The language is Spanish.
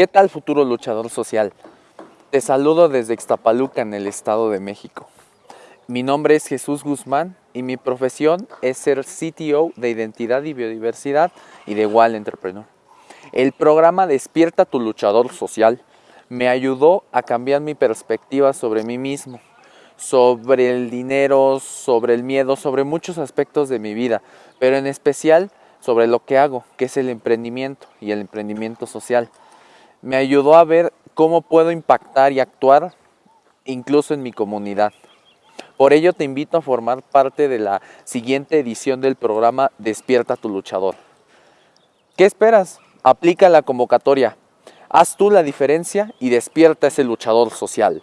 ¿Qué tal futuro luchador social? Te saludo desde Ixtapaluca en el Estado de México. Mi nombre es Jesús Guzmán y mi profesión es ser CTO de Identidad y Biodiversidad y de Wall Entrepreneur. El programa Despierta tu luchador social me ayudó a cambiar mi perspectiva sobre mí mismo, sobre el dinero, sobre el miedo, sobre muchos aspectos de mi vida, pero en especial sobre lo que hago, que es el emprendimiento y el emprendimiento social. Me ayudó a ver cómo puedo impactar y actuar incluso en mi comunidad. Por ello te invito a formar parte de la siguiente edición del programa Despierta tu luchador. ¿Qué esperas? Aplica la convocatoria. Haz tú la diferencia y despierta ese luchador social.